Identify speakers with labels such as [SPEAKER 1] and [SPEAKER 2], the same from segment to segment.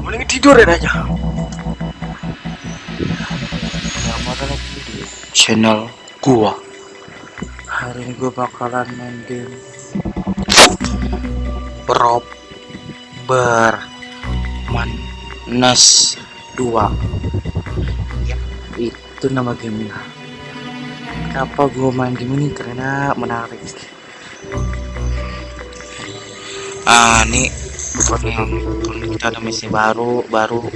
[SPEAKER 1] mending tidur ya aja Selamat channel gua. Hari ini gua bakalan main game Rob Bermanas 2 ya, itu nama gamenya. Kenapa gua main game ini? Karena menarik. Ah ini kita ada misi baru baru.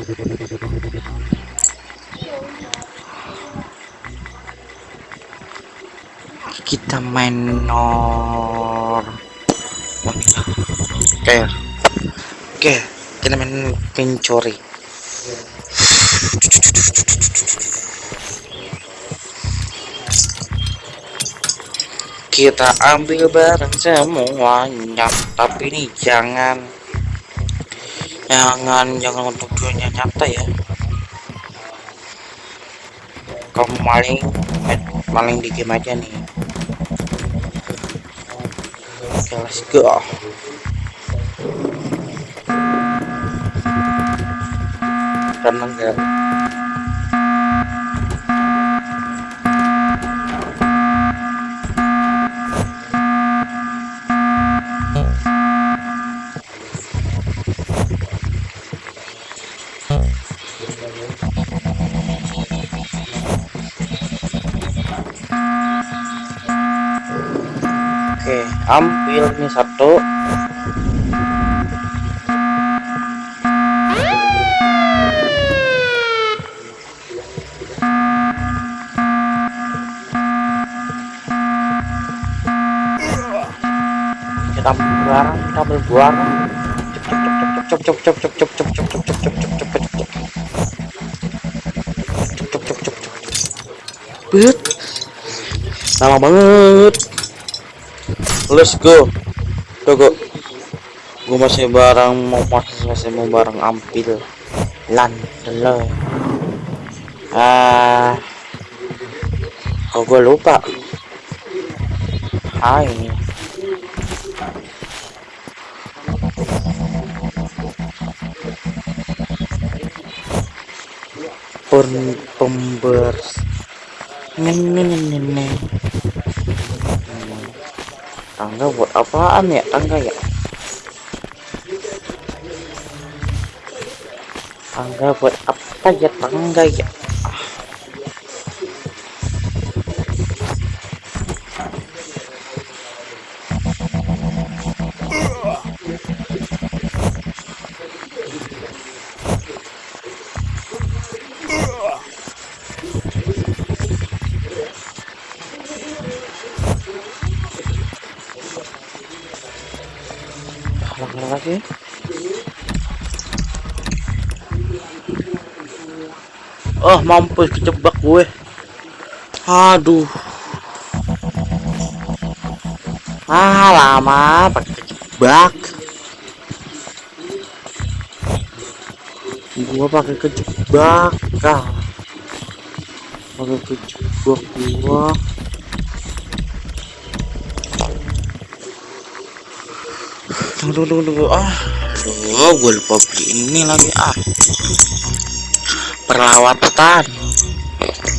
[SPEAKER 1] Kita main nor. Oke oke kita main pencuri. Kita ambil barang semuanya tapi ini jangan jangan jangan untuk dunia nyata ya. Kamu maling maling di game aja nih. Oke let's go. Tenang ya ambil nih satu. Kita ambil barang, kita cep cep cep cep cep cep cep cep cep cep cep cep cep cep cep Bet. Lama banget let's go. Go gue masih barang mau masih, masih mau barang ampil. Lan lo. Ah. Kok gue lupa? Hai pun pembers nenek nenek tangga buat apaan ya? Tangga ya? Tangga buat apa ya? Tangga ya Oh mampus kejebak gue. Aduh. Ah lama pakai kejebak. Gua pakai kejebak kah Pakai kejebak gua. Tunggu tunggu tunggu ah aduh gue lupa beli ini lagi ah perawat hutan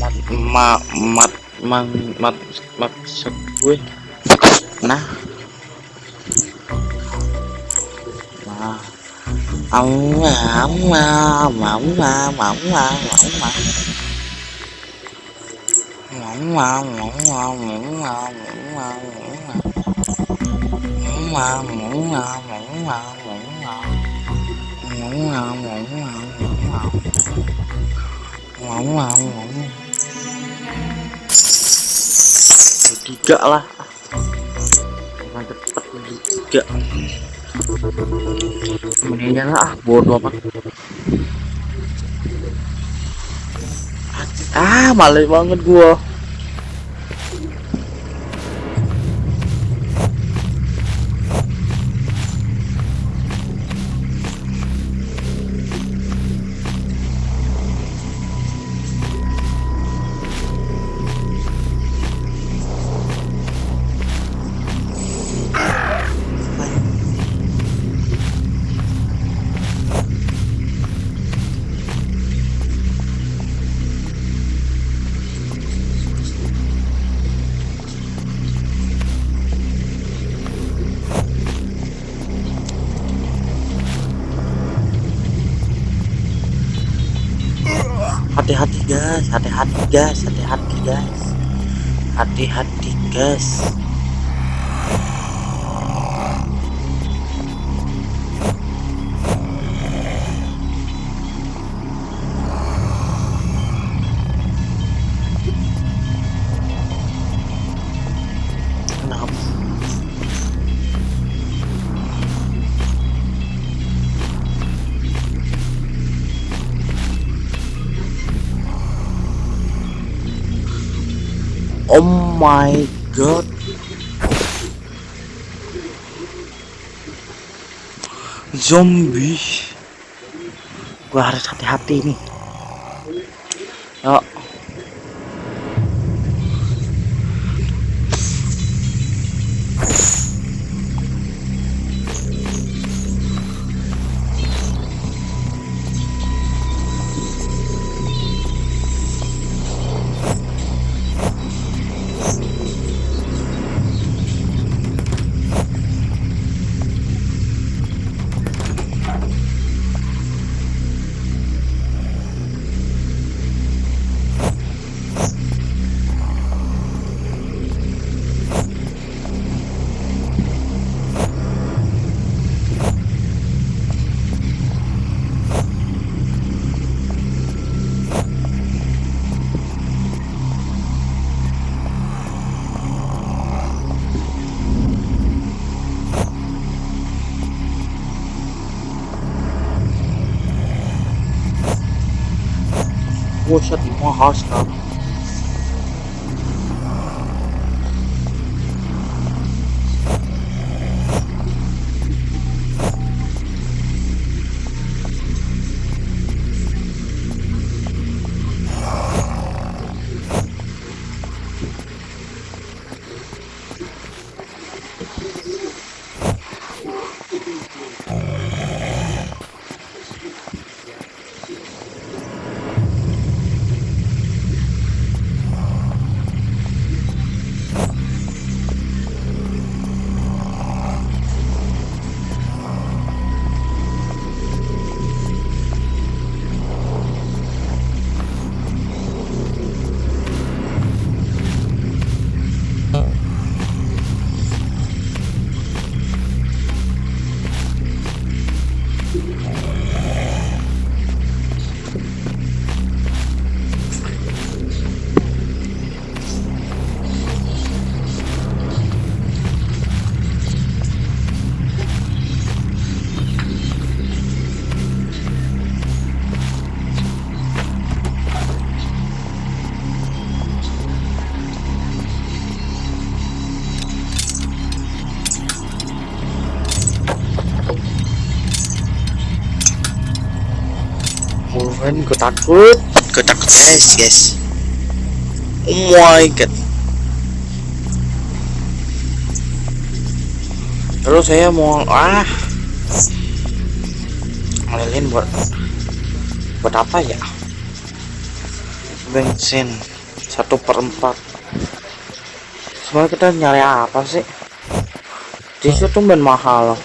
[SPEAKER 1] mat ma, mat mang mat maksud gue nah nah ông mà ông mà mỏng mà mỏng mà mỏng mà mỏng mà mỏng mà mỏng mà mỏng mà mỏng mà mỏng mà mỏng mà mỏng mà mỏng mà mỏng mà mỏng mà mỏng mà amma amma amma tiga lah jangan cepet tiga kemudian lah ah bodoh amat. Ah males banget gua hati-hati guys. Hati-hati guys. Hati-hati guys Oh my god. Zombie. Gua harus hati-hati nih. Yuk. Gue takut. Gue takut guys, guys. Oh my god. Terus saya mau ah ngelilin buat buat apa ya? Bensin satu per empat. Sebenarnya kita nyari apa sih? Di situ tuh ben mahal.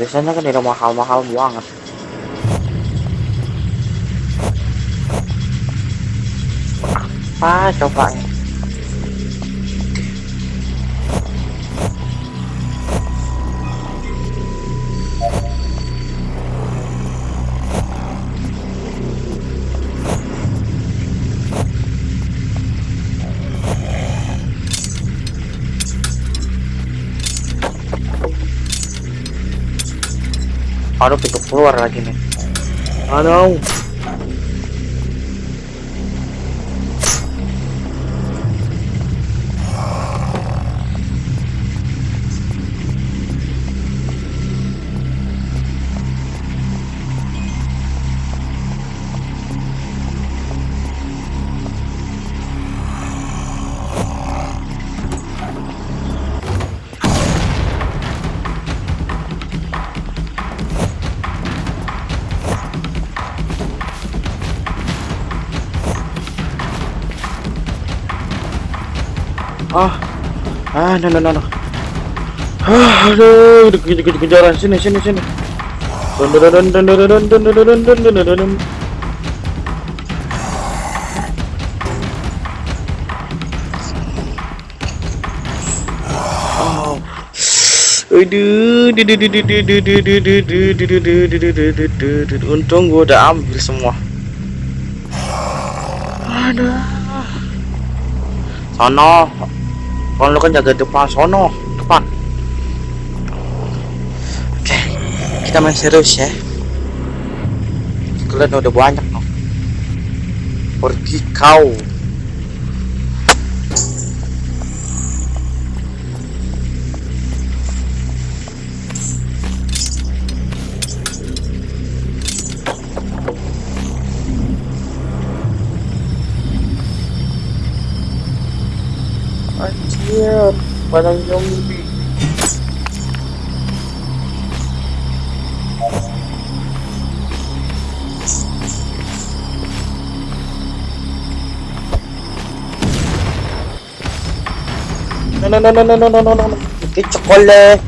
[SPEAKER 1] Biasanya kan tidak mahal-mahal banget. Apa? Coba. Nih aduh pintu keluar lagi nih. Aduh no no no no aduh sini sini sini Untung gue udah ambil semua. Ada. Sono. Kalau lu kan jaga depan sono, depan. Oke, kita main serius ya. Kalian udah banyak no. Pergi kau. Banyak zombie. No no no no no no no no no. Cái chocolate.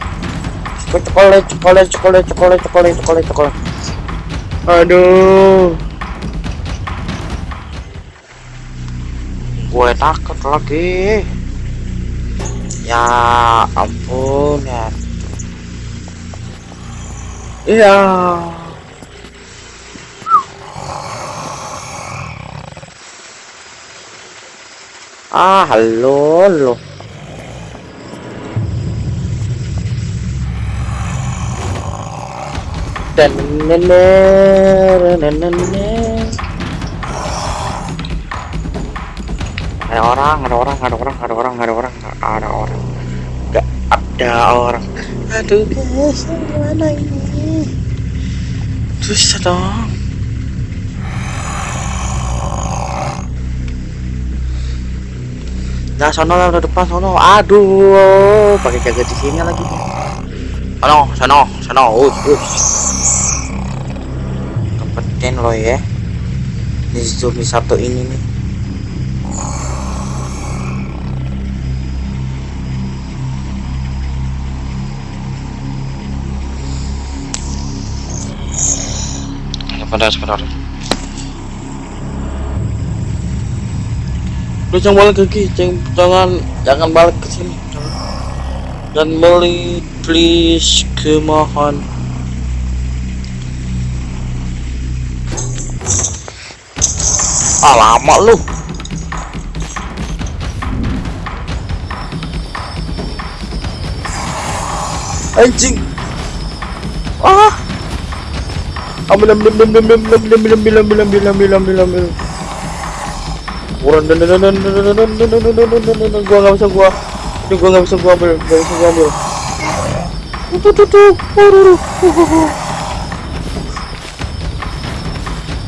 [SPEAKER 1] Chocolate, chocolate, chocolate, chocolate, chocolate, chocolate, chocolate. Aduh. Gue takut lagi. Ya ampun ya. Iya. Ah, halo, halo. Dan ada orang, ada orang, ada orang, ada orang, ada orang, ada orang, nggak ada orang. Aduh guys, gimana ini? Susah dong. Nah, sono lah depan sono. Aduh, pakai jaga di sini lagi. Sono, sono, sono. Us, us. Dapetin lo ya. Di zombie satu ini nih. Sebentar, sebentar. Lu jangan balik kiri, jangan, jangan, jangan balik ke sini. Dan beli, please, kemohon. Lama lu. Anjing. Ambil ambil ambil ambil ambil ambil ambil ambil ambil ambil ambil ambil ambil. Kurang dan dan dan dan dan dan gua nggak bisa gua. Ini gua nggak bisa gua ambil, nggak bisa gua ambil. Tuh tuh tuh.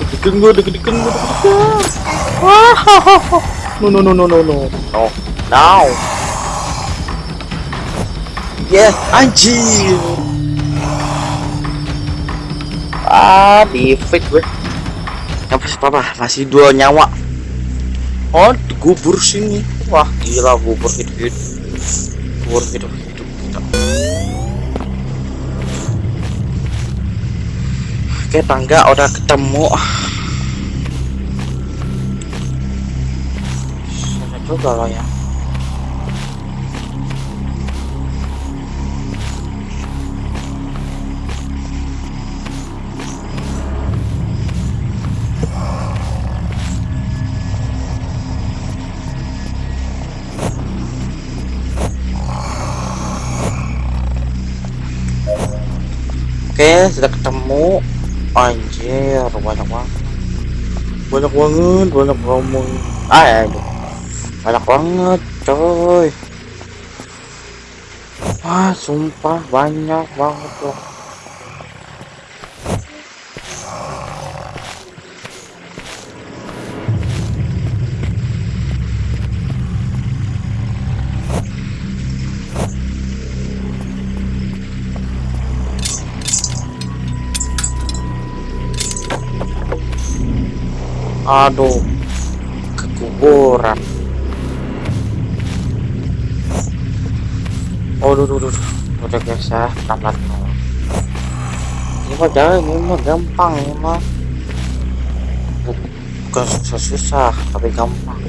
[SPEAKER 1] Deg-degan gua, deg-degan gua. Wah. No no no no no no. No. Now. Yeah, anjir. Ah, di fit gue. Apa? Masih dua nyawa. Oh, gubur sini. Wah, gila gubur hidup hidup. Gubur hidup hidup kita. Oke, tangga udah ketemu. Juga loh ya. Oke, sudah ketemu. Anjir, banyak banget. Banyak banget, banyak ngomong. Ah, ya. Banyak banget, coy. Wah, sumpah banyak banget loh. Aduh, kekuburan. Oh, duh, duh, duh, udah guys ya, Ini mah jangan, ini mah gampang, ini mah. Bukan susah-susah, tapi gampang.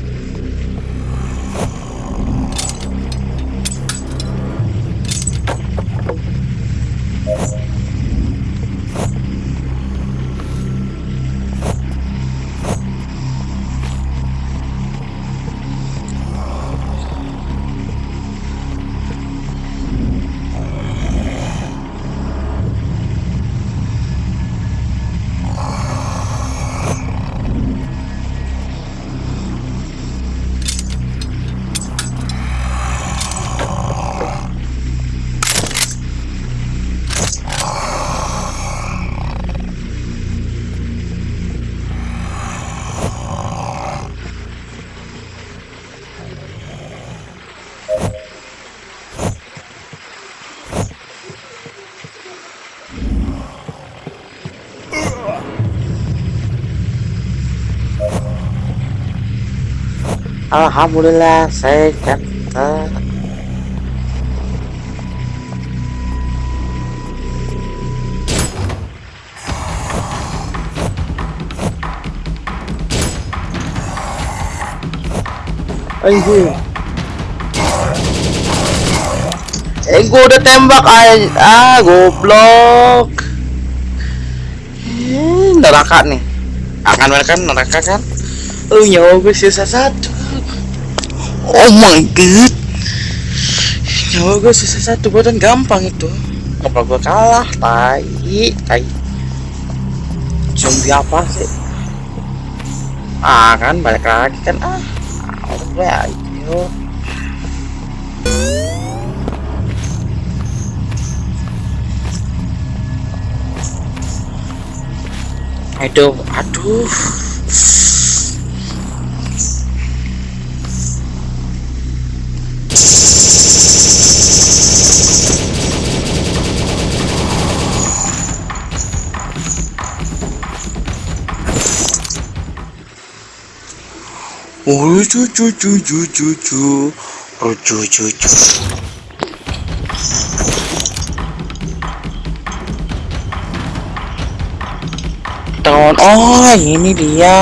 [SPEAKER 1] Alhamdulillah sehat. Anjing. Eh gua udah tembak ay ah goblok. Eh, neraka nih. Akan mereka neraka kan? Oh nyawa gue sisa satu. Oh my god. Nyawa gue sisa satu badan gampang itu. Apa gue kalah? Tai, tai. Zombie apa sih? Ah kan balik lagi kan ah. Gue ayo. Aduh, aduh. Oh. Oh. Tahun ini dia.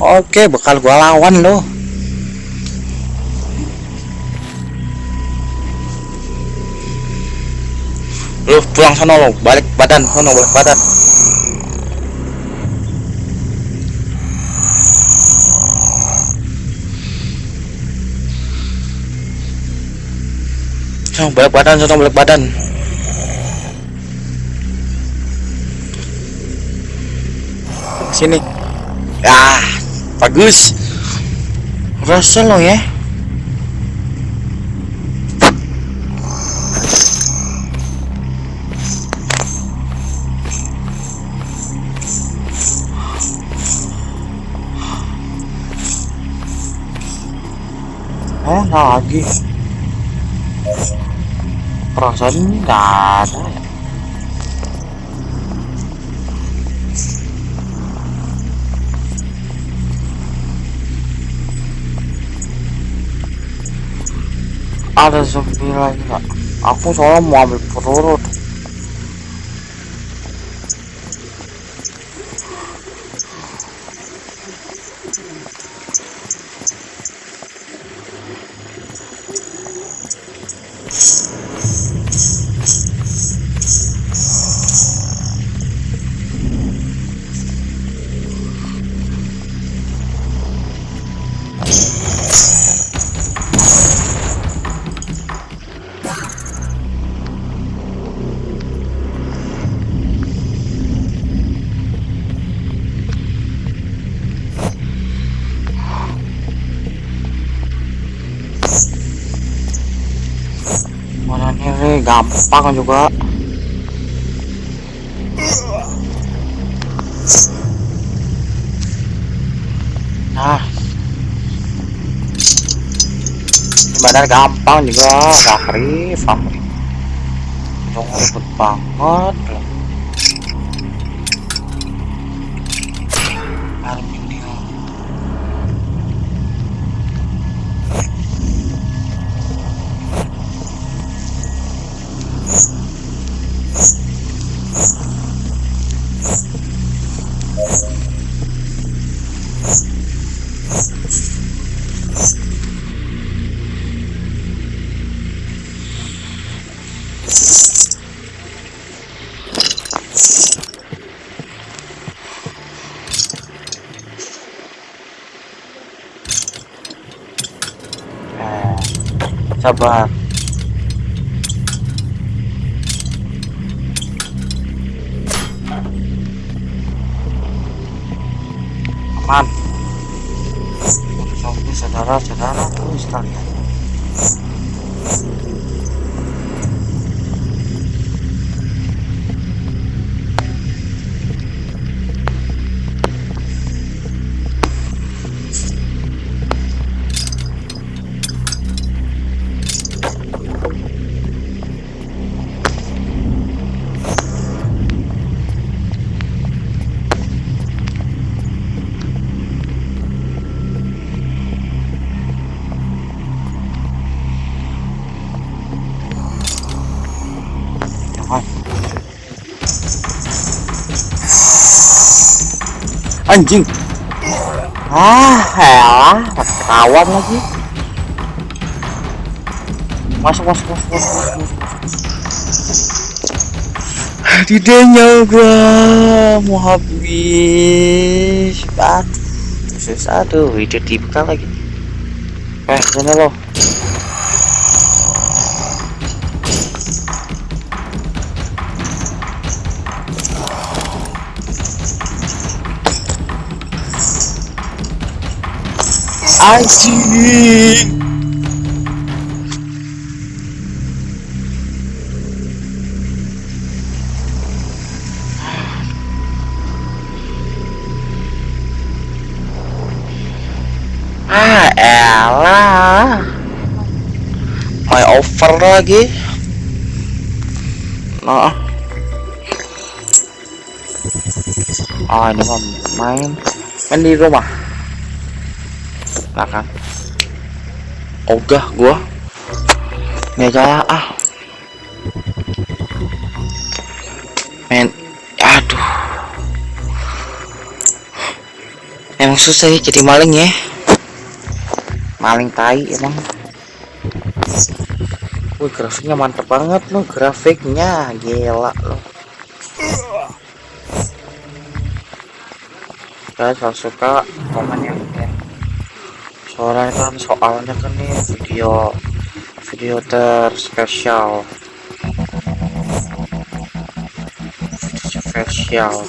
[SPEAKER 1] Oke, bakal gua lawan loh. Lu pulang sana lo, balik badan, sana balik badan. Balik badan, sana balik badan. Sini. Ah, bagus. Rasa lo ya. Oh, lagi. Perasaan nggak ada ya. Ada zombie lagi nggak? Aku soalnya mau ambil peluru. Gampang juga. Nah, badan gampang juga, Fakri, Fakri. Jangan ribet banget. Saudara-saudara tuh anjing. Ah elah ketahuan lagi masuk masuk masuk masuk masuk, masuk. tidak nyoba mau habis. Ban susah tuh video dibuka lagi. Eh sana lo anjing ah elah. My over lagi. Nah oh ini mah main. Main di rumah belakang ogah gua. Nggak jaya ah. Men aduh. Emang susah ya jadi maling ya. Maling tai emang. Wih grafiknya mantep banget loh grafiknya. Gila loh guys kalau suka komen yang soalnya kan soalnya kan nih video video terspesial. Spesial.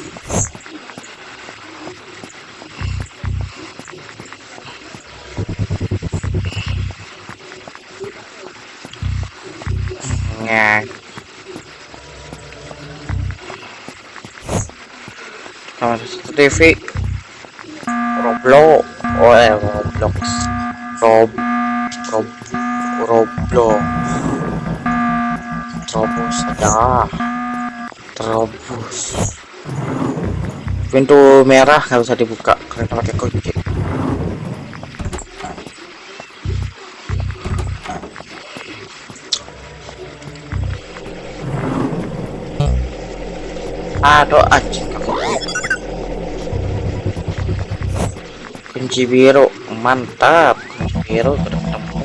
[SPEAKER 1] Sama satu TV Roblox. Oh eh Roblox Rob Rob Roblox Terobos ada Terobos pintu merah nggak usah dibuka karena pakai kunci. Aduh anjing kunci biru mantap biru ketemu.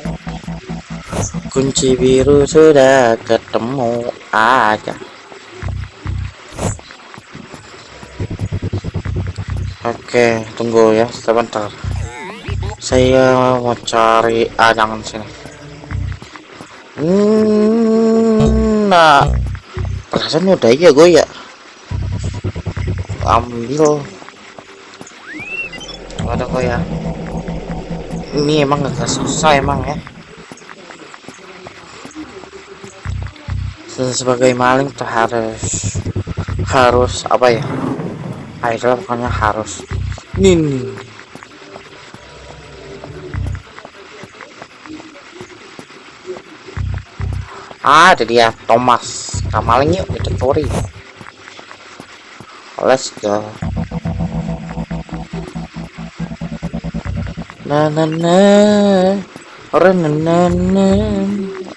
[SPEAKER 1] Kunci biru sudah ketemu aja. Oke tunggu ya sebentar. Saya mau cari ah sini. Hmm, nah. Perasaan udah ya gue ya ambil ini emang gak susah emang ya. Se- sebagai maling tuh harus harus apa ya? Idol pokoknya harus. Ini. Ah, ada dia Thomas. Kamaling yuk kita let's go na na na orang na na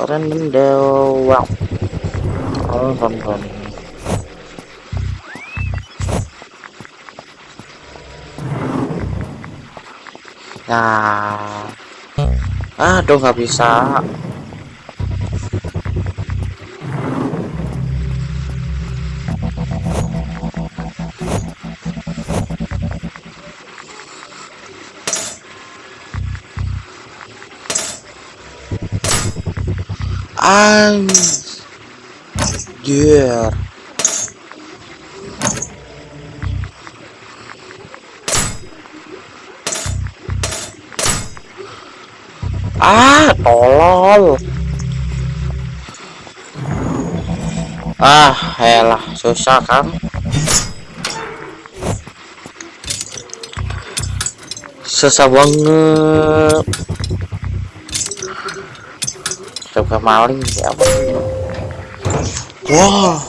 [SPEAKER 1] orang na wow oh bom bom nah aduh nggak bisa Anjir. Ah, tolol. Ah, elah, susah kan? Susah banget. Coba maling siapa? Wah.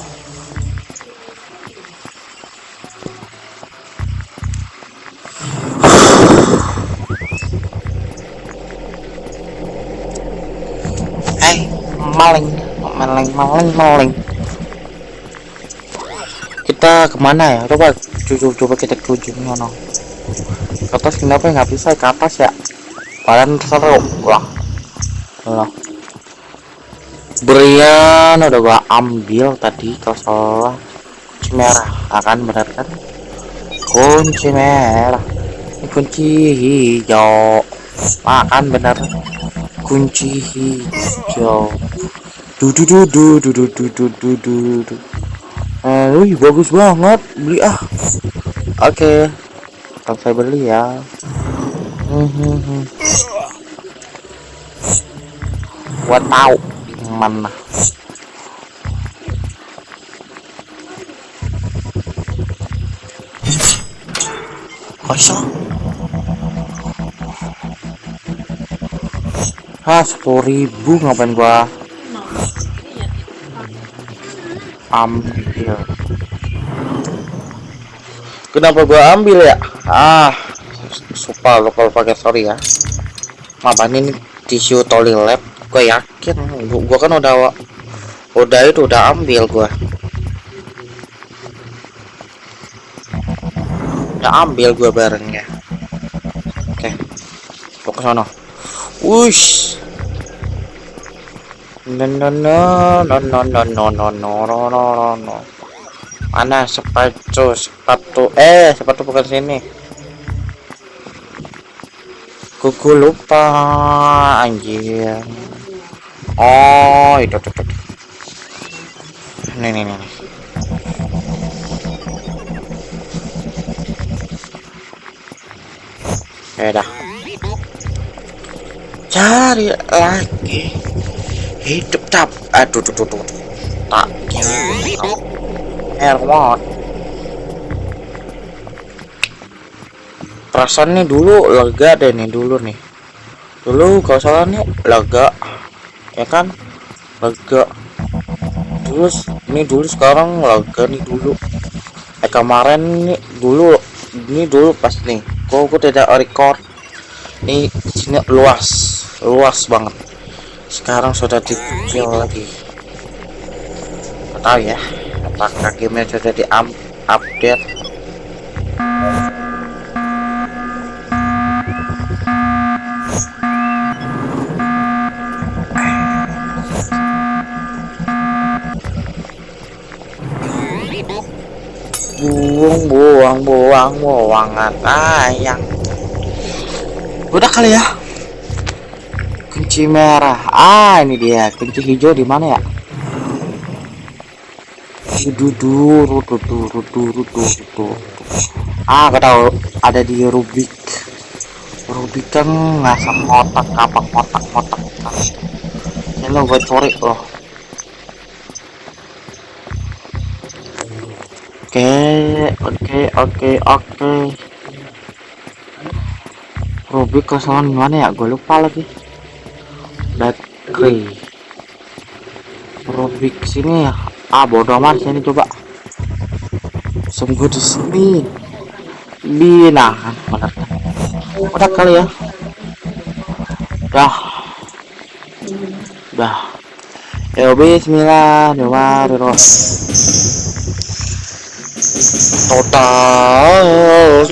[SPEAKER 1] Eh, maling, maling, maling, maling. Kita ke mana ya? Coba, coba, coba kita ke ujung mana? ke atas kenapa nggak bisa ke atas ya kalian seru lah lah Brian udah gua ambil tadi kalau salah. Kunci merah. Akan benar kan? Kunci merah. Ini kunci hijau. Akan benar. Kunci hijau. Du du du du du du du du du du du. Eh bagus banget. Beli ah. Oke. Okay. saya beli ya มันนะขอช่องห้า sepuluh ah, ribu ngapain gua? Ambil. Kenapa gua ambil ya? Ah sumpah lo kalau pakai sorry ya. Maaf ini tisu toilet gue yakin gua kan udah udah itu udah ambil gua udah ambil gua barengnya oke okay. ke sana wush no no no no no no no no no no no no mana sepatu sepatu eh sepatu bukan sini kuku lupa anjir oh itu tuh tuh nih nih nih ya dah. Cari lagi. Hidup tap. Aduh tuh tuh tuh tak gini airmont perasaan nih dulu lega deh nih dulu nih. Dulu kalau salah nih lega ya kan? Lega. Terus ini dulu sekarang lega nih dulu. Eh kemarin nih dulu ini dulu pas nih. Kok aku tidak record? Nih sini luas luas banget. Sekarang sudah dikecil lagi. Tahu ya apakah gamenya sudah di update buang buang buang buangan ayang udah kali ya kunci merah. Ah ini dia. Kunci hijau di mana ya? Ah gak tahu. Ada di Rubik. Rubik kan ngasam kotak apa kotak kotak ini lo gue curi loh oke oke oke oke. Rubik kosongan mana ya? Gue lupa lagi. Baterai Rubik sini ya? Ah bodoh amat sini coba. Sungguh di sini. Bina. Kan bener udah kali ya? Dah. Dah. Ya bismillahirrahmanirrahim total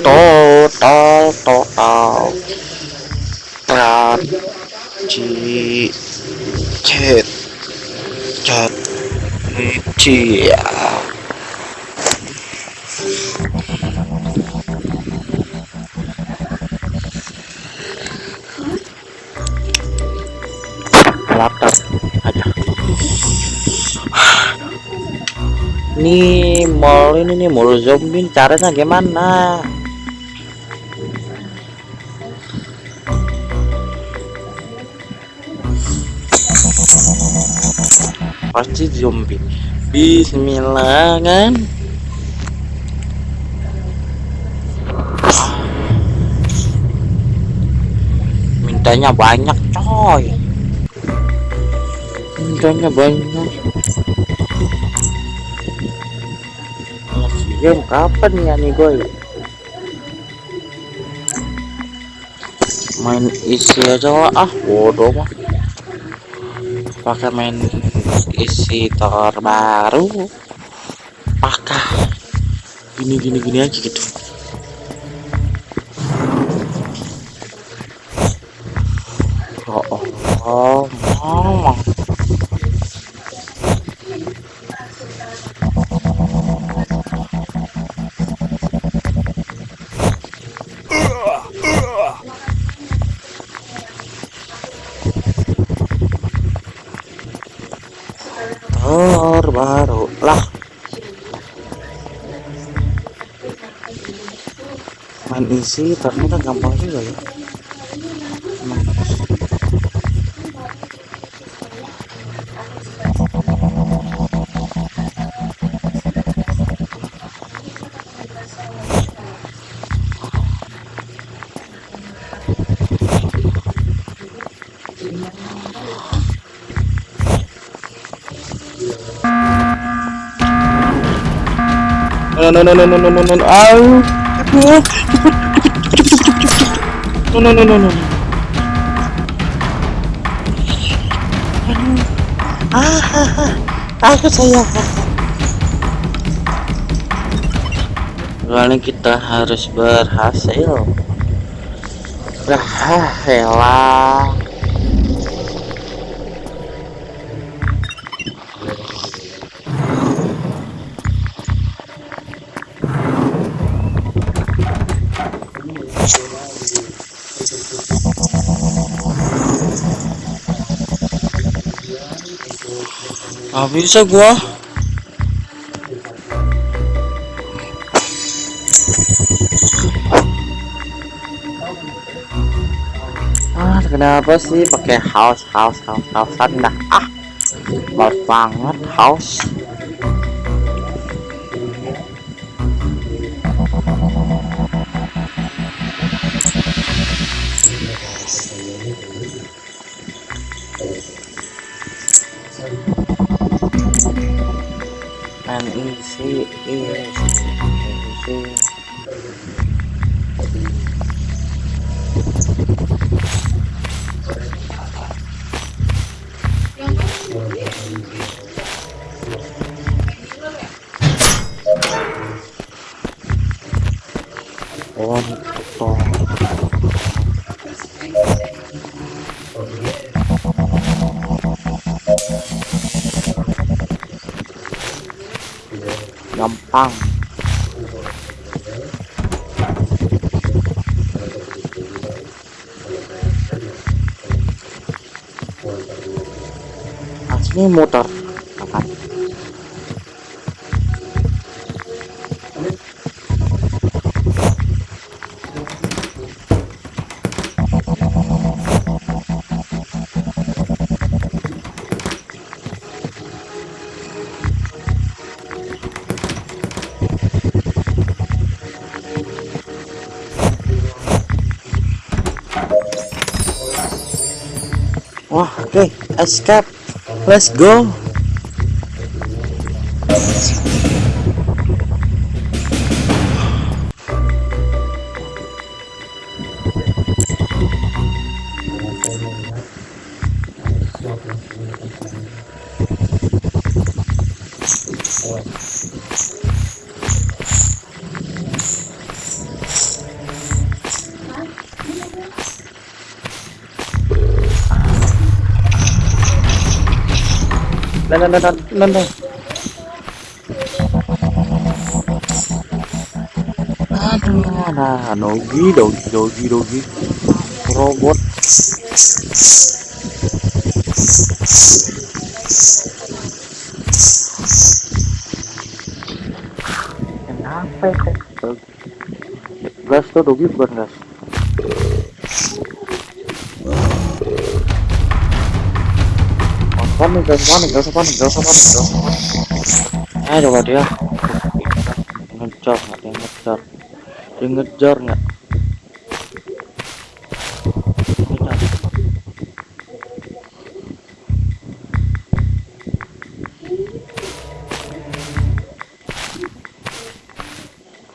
[SPEAKER 1] total total. Ci Cet Cat Cia laptop nih mall ini nih mall zombie. Caranya gimana? Pasti zombie? Bismillah kan? Mintanya banyak coy. Mintanya banyak game kapan ya nih gue main isi aja lah. Ah bodoh mah. Pakai main isi terbaru. Pakai gini gini gini aja gitu isi ternyata gampang juga ya. No no no no no no no no. No au. No no no no no no no. Ah ah aku saya kali kita harus berhasil. Berhasil. lah Ah, bisa gua. Ah, kenapa sih pakai house house house house dah ah males banget house Gampang. Asli motor. Escape. Let's go. นั่นนั่นนั่นนั่น Aduh, nah, dogi, dogi, dogi, robot. Kenapa? Gas tuh dogi bukan gas. Gak usah panik, gak usah panik, gak usah gak. Eh, coba dia. Ngejar? Dia ngejar. Dia ngejar nggak?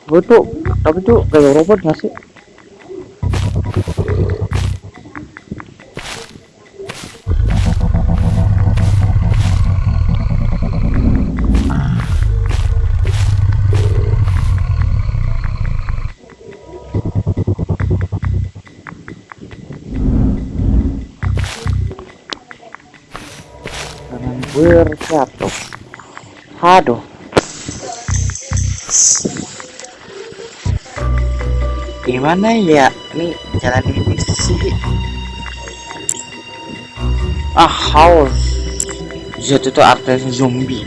[SPEAKER 1] Gue tapi tuh kayak robot nggak sih? Berjatuh aduh. Gimana ya? Ini jalan ini sih. Ah haus. Jatuh itu artinya zombie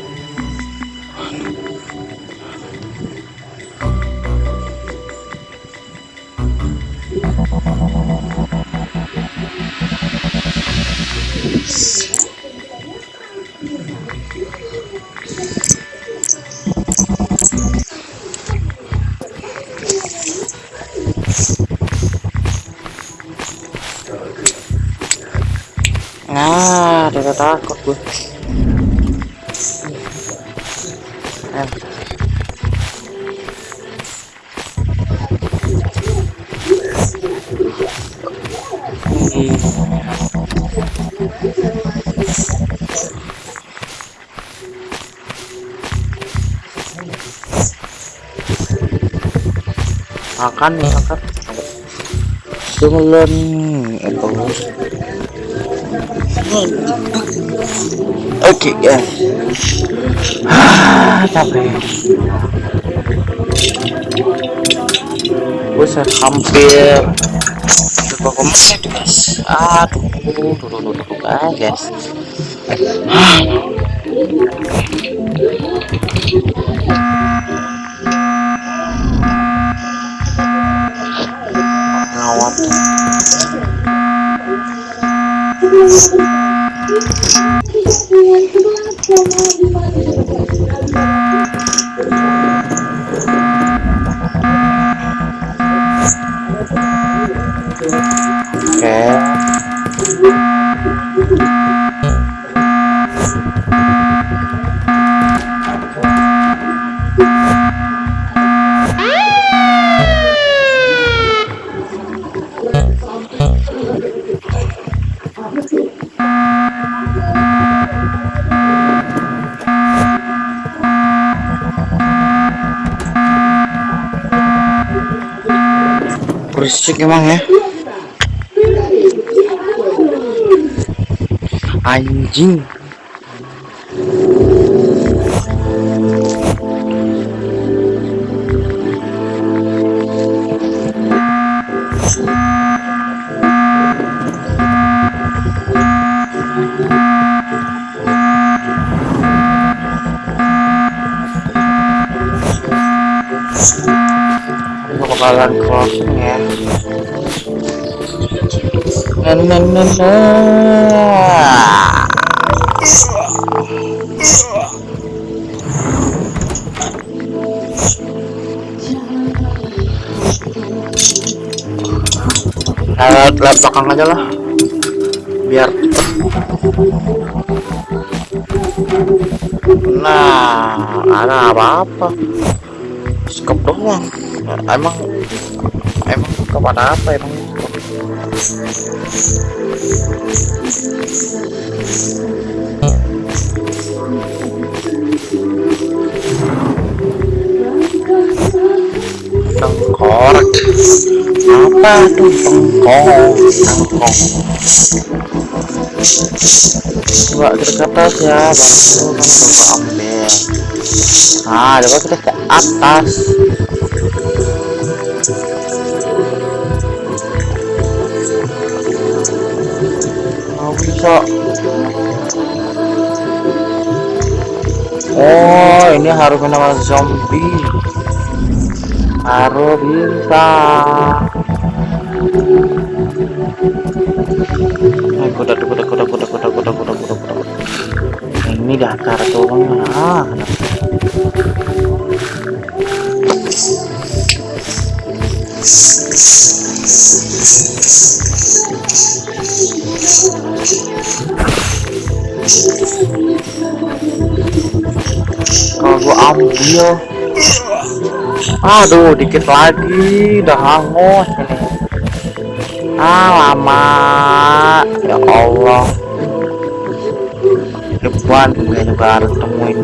[SPEAKER 1] makan nih kakak jualan oke okay, ya ah, capek. Gue hampir coba komennya guys. Aduh tuh, tuh, guys Okay. Berisik emang ya. Anjing lewat lewat belakang aja lah biar nah ada apa-apa? Skop doang. Emang emang kepada apa emang tengkorak. Apa? Tuh tengkok tengkok coba kita ke atas ya baru kita ambil. Nah coba kita ke atas bisa oh ini harus menawar zombie. Harus bisa. Eh, kuda kuda kuda kuda kuda kuda kuda kuda kuda ini datar turunnya ah kalau gua ambil. Aduh dikit lagi. Udah hangus ini. Ah lama. Ya Allah. Depan gue juga harus temuin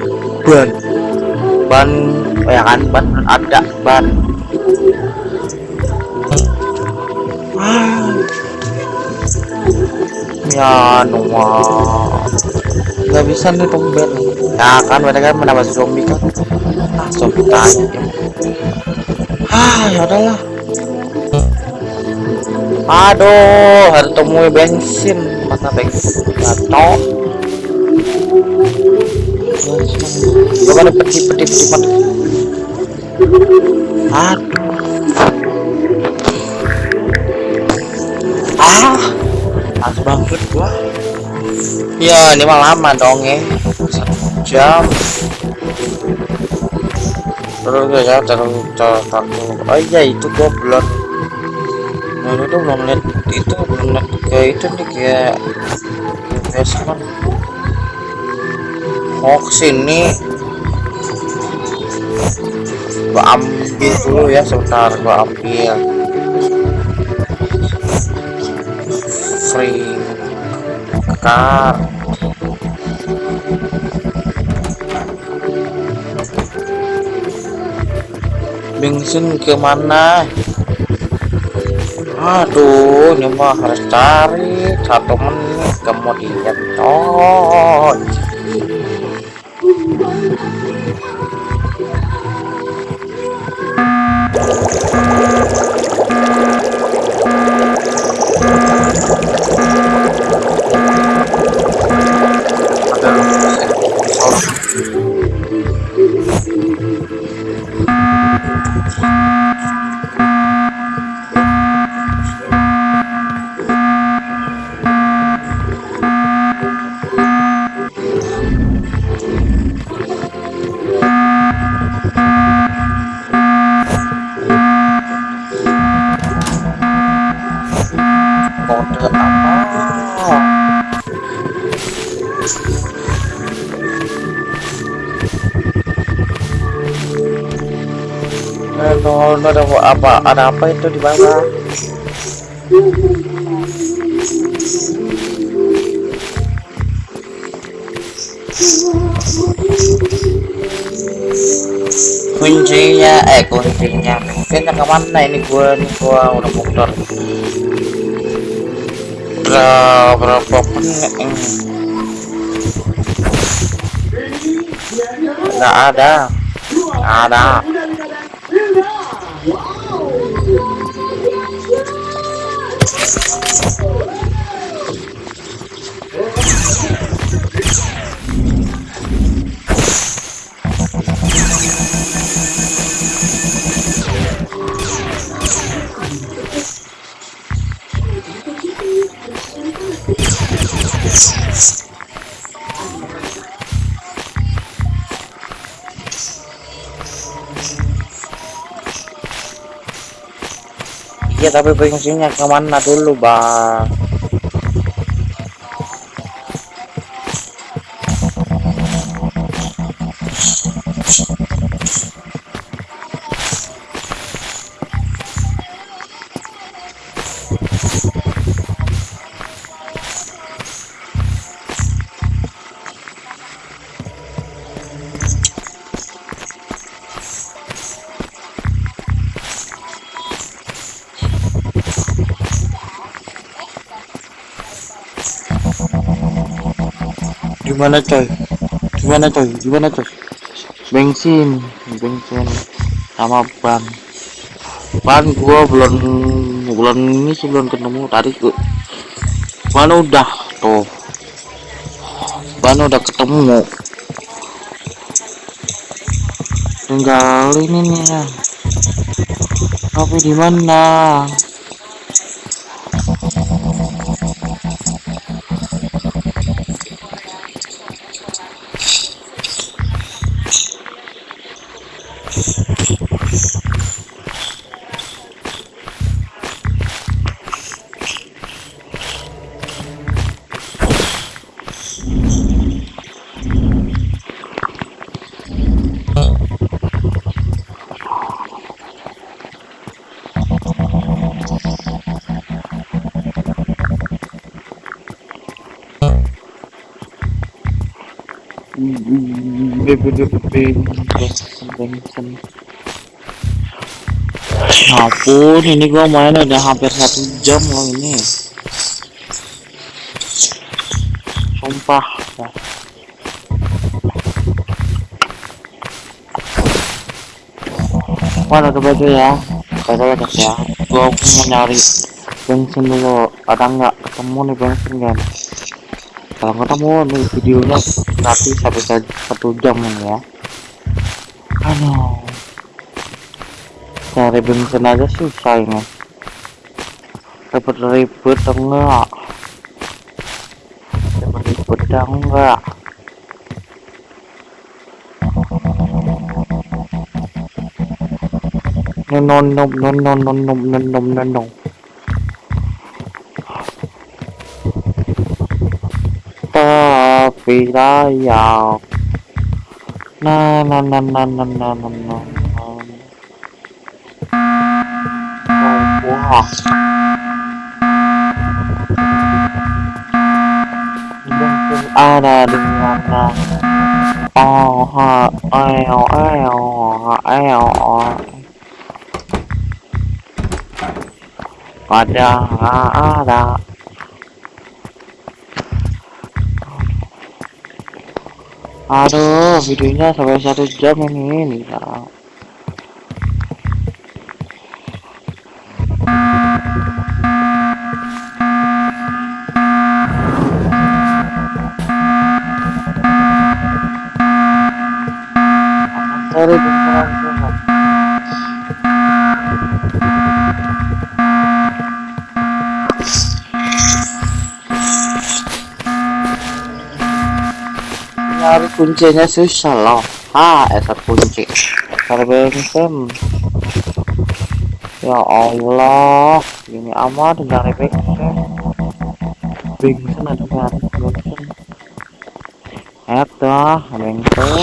[SPEAKER 1] ban. Ban oh ya kan ban ada ban ya nuah nggak bisa nih tumben ya kan mereka kan menambah zombie kan. Ah zombie tanya. Ah ya udahlah. Aduh harus temui bensin. Mana bensin? Jatuh gak ada peti peti peti aduh banget gua. Ya ini mah lama dong ya. Satu jam. Terus ya terus terus oh iya itu gua belum. Nah itu tuh belum lihat itu belum lihat ke itu nih kayak investment oh ke sini gua ambil dulu ya sebentar gua ambil. Free car bensin ke mana? Aduh ini harus cari. Satu menit kemudian oh Aduh, ada apa ada apa itu di bawah kuncinya eh kuncinya. Kuncinya ke mana ini gua nih gua udah muter. Udah berapa nggak ada. Ada tapi bensinnya ke mana dulu bang gimana coy? Gimana coy? Gimana coy? Bensin bensin. Sama ban. Ban gua belum bulan ini sih belum ketemu tadi gua ban udah tuh. Ban udah ketemu. Tinggal ini nih ya. Tapi di mana Nah, dibujuk ping ampun ini gua main udah hampir satu jam loh ini. Sumpah. Mana ke baju ya. Kata ya. Gua mau nyari bensin dulu. Ada nggak? Ketemu nih bensin kan kalau ketemu nih videonya nanti sampai satu jam ini ya. Aduh. Cari bensin aja susah ini. Ribet-ribet enggak? Ribet-ribet enggak? no no no no no no no no tapi layak na na na na na na na na wah ada di mana oh ha ayo ayo ayo ada ada aduh videonya sampai satu jam ini nih kuncinya susah loh ha eta kunci. Terbenteng ya Allah ini amat dari bengkel bengkel ada barang bengkel eta bengkel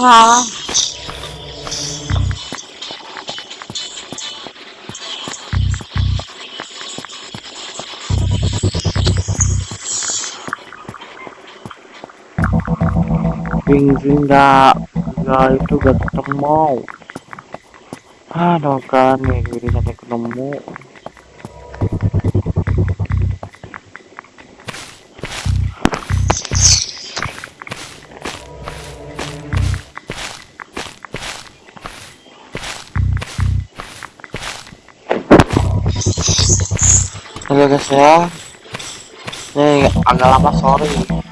[SPEAKER 1] ah. Bensin enggak enggak itu gak ketemu. Aduh kan nih jadi sampai ketemu. Oke guys ya. Ini agak lama sorry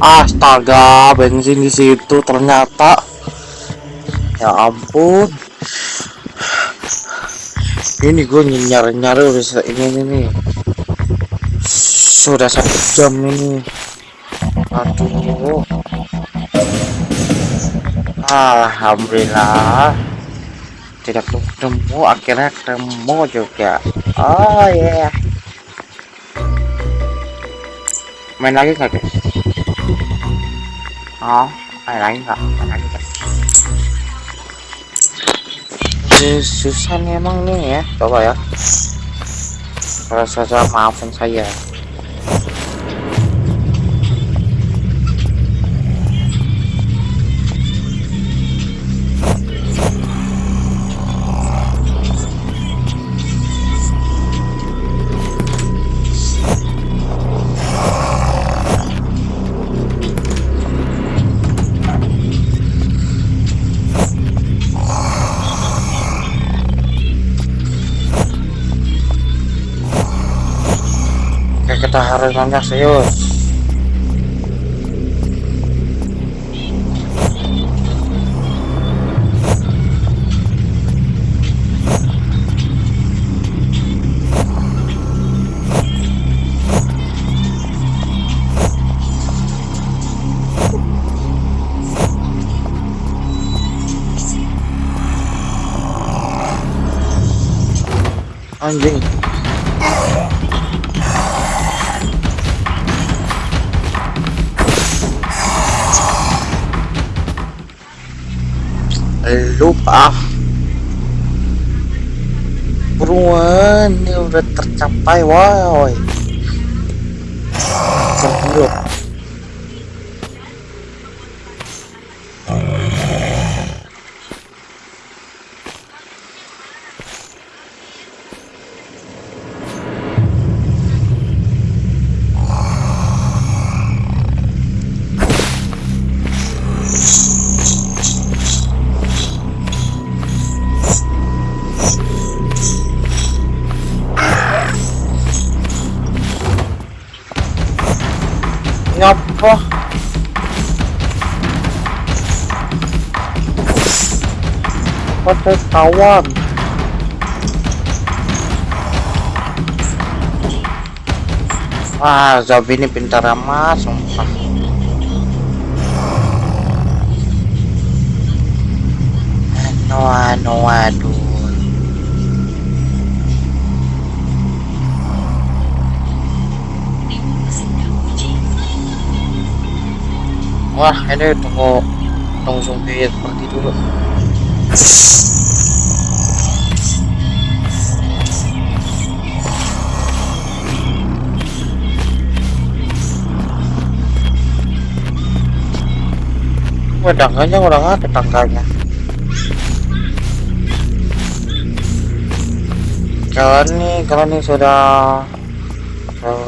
[SPEAKER 1] astaga bensin di situ ternyata. Ya ampun. Ini gue nyari nyari udah ini ini sudah satu jam ini. Aduh. Alhamdulillah. Tidak ketemu akhirnya ketemu juga. Oh ya yeah. main lagi nggak oh main lagi nggak main lagi guys susah emang nih ya coba ya kalau saja maafin saya kita harus nanya serius. Anjing lupa buruan ini udah tercapai woi Pada kawan. Wah, zombie ini pintar amat, sumpah. Anu, anu, aduh. Wah, ini tunggu tunggu zombie seperti dulu. Tangganya nggak ada tangganya. Kalau nih, kalau nih sudah,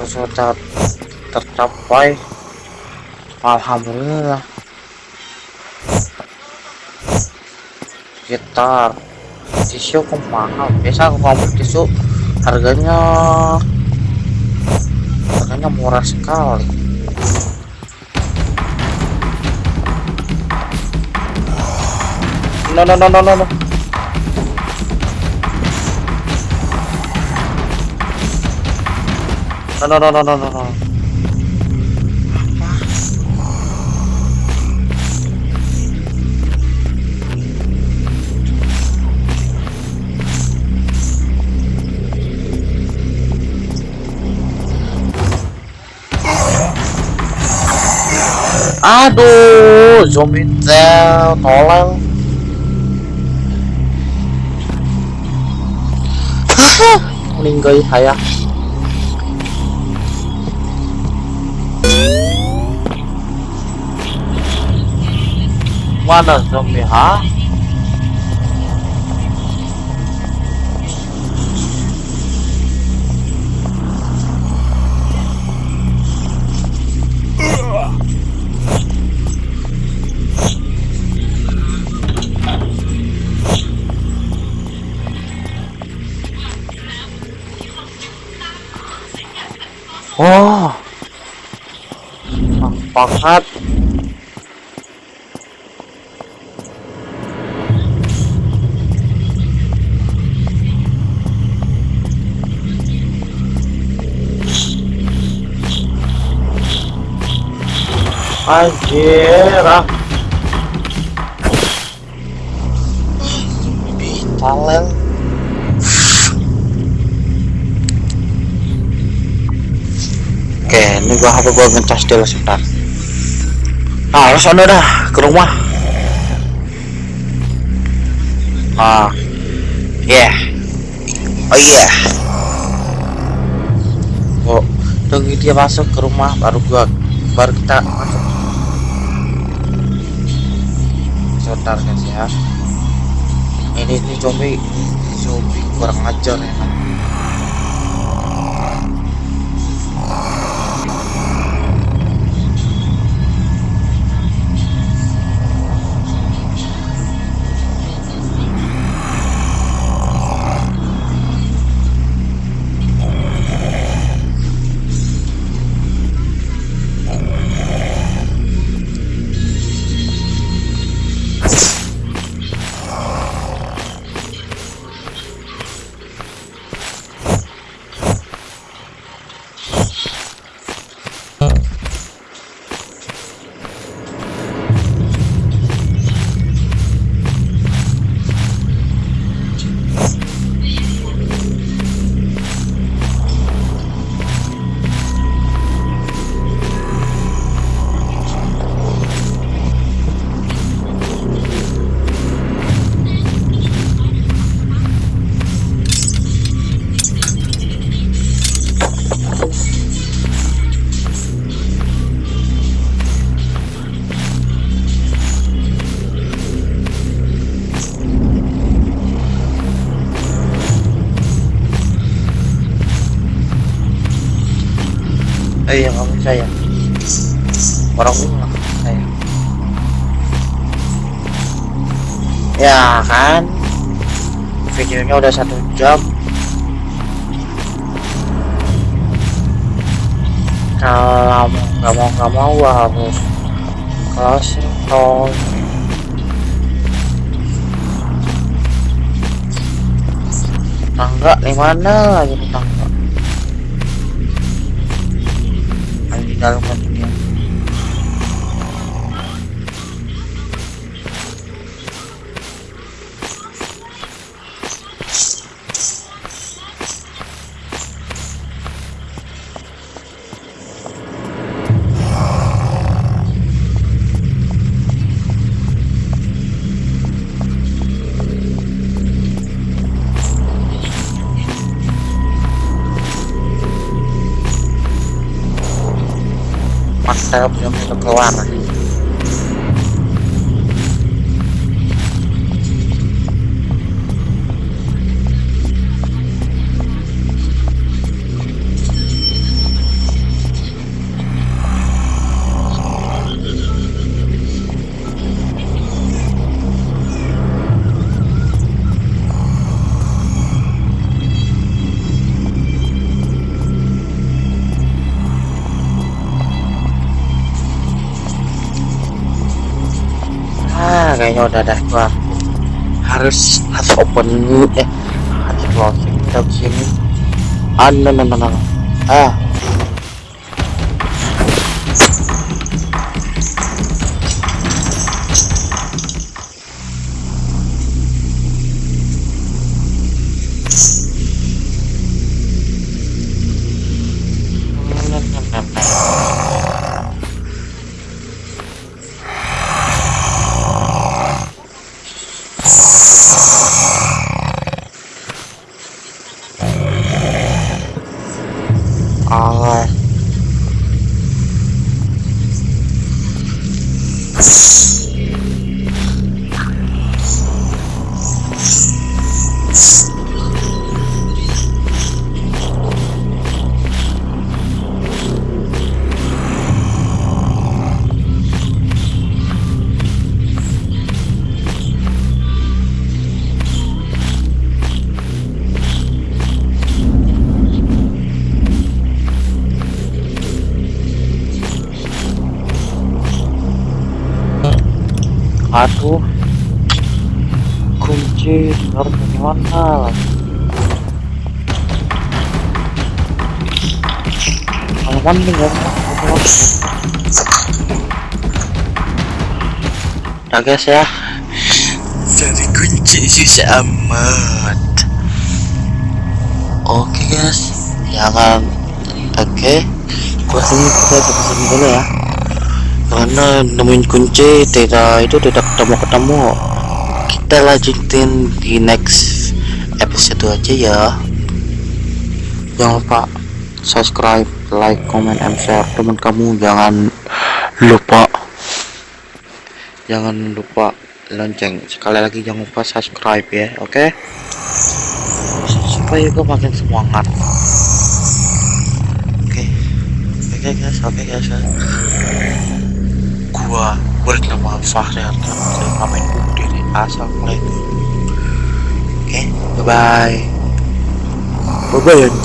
[SPEAKER 1] sudah tercapai, alhamdulillah. sekitar tisu aku mahal biasa aku mau tisu harganya harganya murah sekali no no no no no, no. No, no, no, no, no, no, no. Aduh, zombie tail, tolong. meninggal saya mana zombie ha Anjir, ah. Talent. Oke, ini gua HP gua ngecas dulu sebentar. Ah, harus dah ke rumah. Ah, yeah. Oh iya. Yeah. Oh, tunggu dia masuk ke rumah baru gua baru kita masuk. Sebentar guys ya. Ini ini zombie, zombie kurang ajar ya. Videonya udah satu jam. Kalau nggak mau nggak mau harus kasih tol. Tangga di mana nih tangga? Di dalam kan dia mantap yang itu keluar ah kayaknya udah dah gua harus harus open eh. Harus closing dari sini. Ah no no no no. ah ah guys ya. Jadi kunci susah amat Oke guys. Jangan Oke. Gua sini kita bisa dulu ya. Karena nemuin kunci tidak itu tidak ketemu ketemu. Kita lanjutin di next episode aja ya. Jangan lupa subscribe like comment and share. Teman kamu jangan lupa jangan lupa lonceng. Sekali lagi jangan lupa subscribe ya oke? Supaya gue makin semangat. Oke. Oke guys. Oke guys. Gua bernama Fahri saya pamit undur diri. Assalamualaikum. Oke. Bye bye bye bye